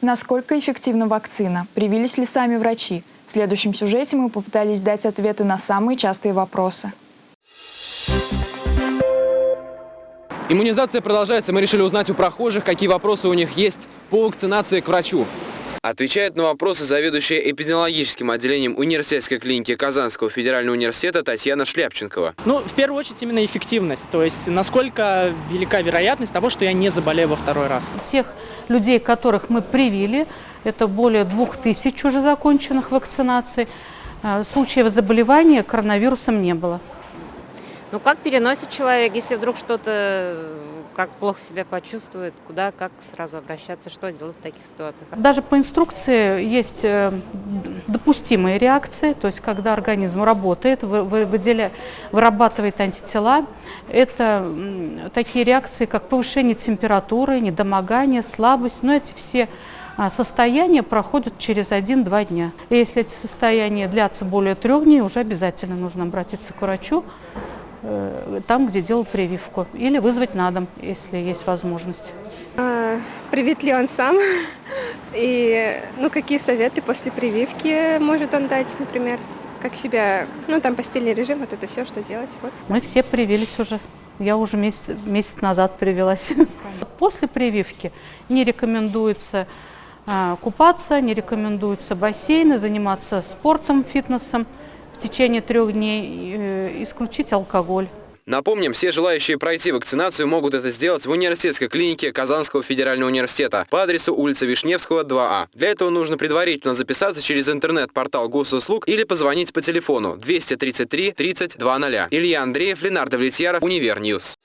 Насколько эффективна вакцина? Привились ли сами врачи? В следующем сюжете мы попытались дать ответы на самые частые вопросы. Иммунизация продолжается. Мы решили узнать у прохожих, какие вопросы у них есть по вакцинации к врачу. Отвечает на вопросы заведующая эпидемиологическим отделением университетской клиники Казанского федерального университета Татьяна Шляпченкова. Ну, в первую очередь, именно эффективность. То есть, насколько велика вероятность того, что я не заболею во второй раз. Тех людей, которых мы привили, это более двух тысяч уже законченных вакцинаций, э, случаев заболевания коронавирусом не было. Ну, как переносит человек, если вдруг что-то, как плохо себя почувствует, куда, как сразу обращаться, что делать в таких ситуациях? Даже по инструкции есть э, допустимые реакции, то есть когда организм работает, вы- вы- выделя- вырабатывает антитела, это такие реакции, как повышение температуры, недомогание, слабость, но эти все а, состояния проходят через 1-2 дня. И если эти состояния длятся более трех дней, уже обязательно нужно обратиться к врачу, э, там, где делал прививку, или вызвать на дом, если есть возможность. А, Привит ли он сам? И ну, какие советы после прививки может он дать, например? Как себя, ну там постельный режим, вот это все, что делать. Вот. Мы все привились уже. Я уже месяц, месяц назад привилась. После прививки не рекомендуется а, купаться, не рекомендуются бассейны, заниматься спортом, фитнесом в течение трех дней, э, исключить алкоголь. Напомним, все желающие пройти вакцинацию могут это сделать в университетской клинике Казанского федерального университета по адресу улица Вишневского, 2А. Для этого нужно предварительно записаться через интернет-портал госуслуг или позвонить по телефону 233 30 00. Илья Андреев, Ленар Давлетьяров, Univer News.